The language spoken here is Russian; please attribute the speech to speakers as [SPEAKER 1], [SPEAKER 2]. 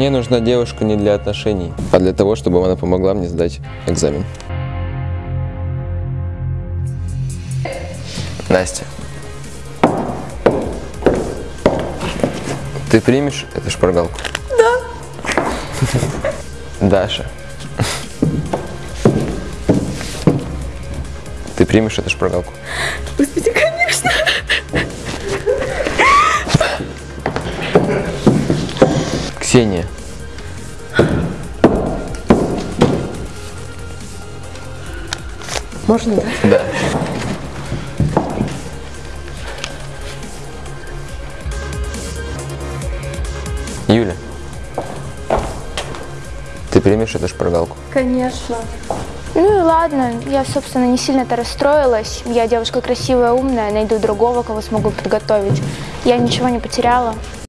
[SPEAKER 1] Мне нужна девушка не для отношений, а для того, чтобы она помогла мне сдать экзамен. Настя. Ты примешь эту шпаргалку? Да. Даша. Ты примешь эту шпаргалку? Ксения.
[SPEAKER 2] Можно, да?
[SPEAKER 1] Да. Юля. Ты примешь эту шпаргалку?
[SPEAKER 2] Конечно.
[SPEAKER 3] Ну и ладно, я, собственно, не сильно-то расстроилась. Я девушка красивая, умная, найду другого, кого смогу подготовить. Я ничего не потеряла.